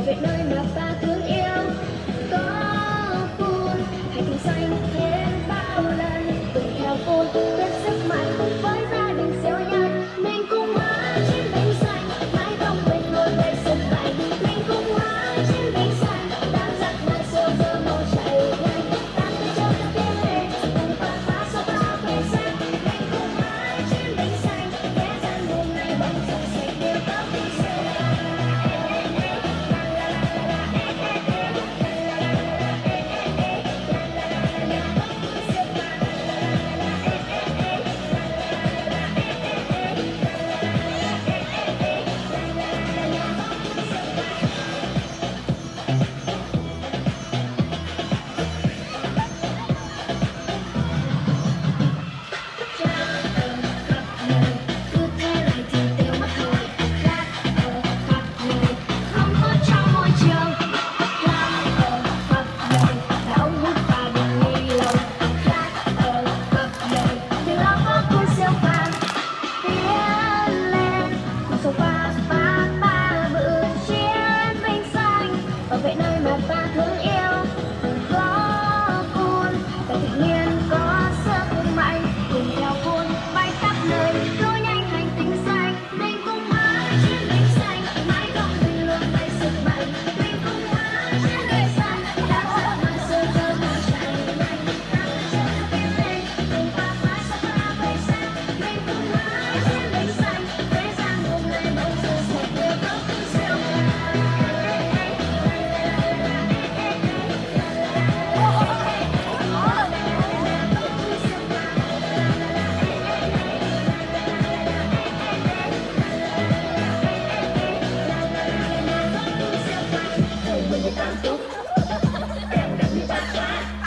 Love it, no, my. Thank you.